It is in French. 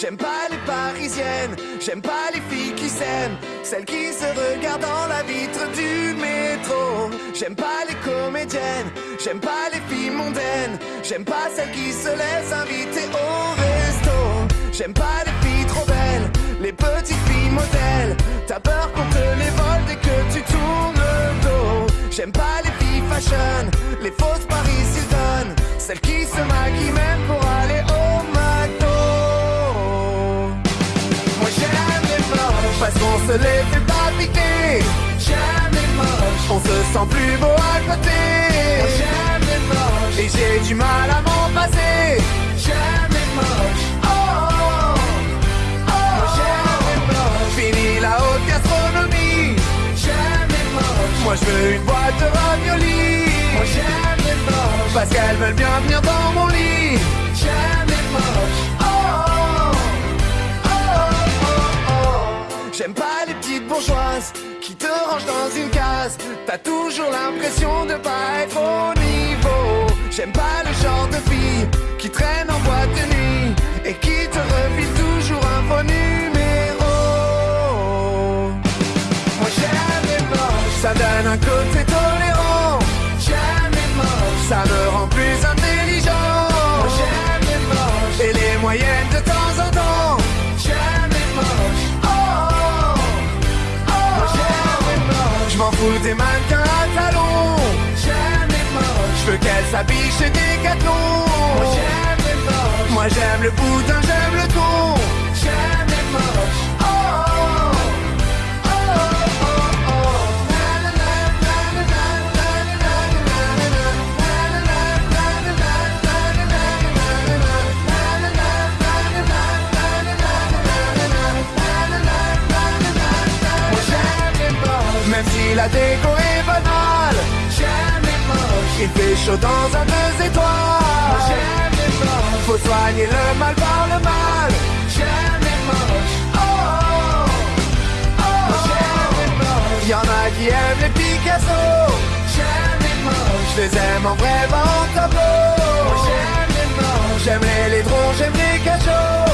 J'aime pas les parisiennes, j'aime pas les filles qui s'aiment, celles qui se regardent dans la vitre du métro. J'aime pas les comédiennes, j'aime pas les filles mondaines, j'aime pas celles qui se laissent inviter au resto. Les petites filles modèles. T'as peur qu'on te les vole dès que tu tournes le dos. J'aime pas les filles fashion, les fausses Paris Hilton, celles qui se maquillent même pour aller au McDo. Moi j'aime les moches parce qu'on se les fait pas piquer. J'aime les moches, on se sent plus beau à côté. Moi je veux une boîte de raviolis. Moi j'aime les moches parce qu'elles veulent bien venir dans mon lit. J'aime les moches. Oh, oh, oh, oh, oh, oh. J'aime pas les petites bourgeoises qui te rangent dans une case. T'as toujours l'impression de pas être au niveau. J'aime pas le genre de fille qui traîne moyennes de temps en temps. J'aime les moches. Oh, oh, oh. Les moches, je m'en fous des mannequins à talons. J'aime les moches, je veux qu'elles s'habillent chez Decathlon. Moi j'aime les moches, moi j'aime le boudin, j'aime le même si la déco est banale. J'aime les moches, il fait chaud dans un deux étoiles. J'aime les moches, faut soigner le mal par le mal. J'aime les moches, oh, oh, oh. Y'en a qui aiment les Picasso. J'aime les moches, je les aime en vrai, tableau. J'aime les moches, j'aime les laidrons, j'aime les cachots.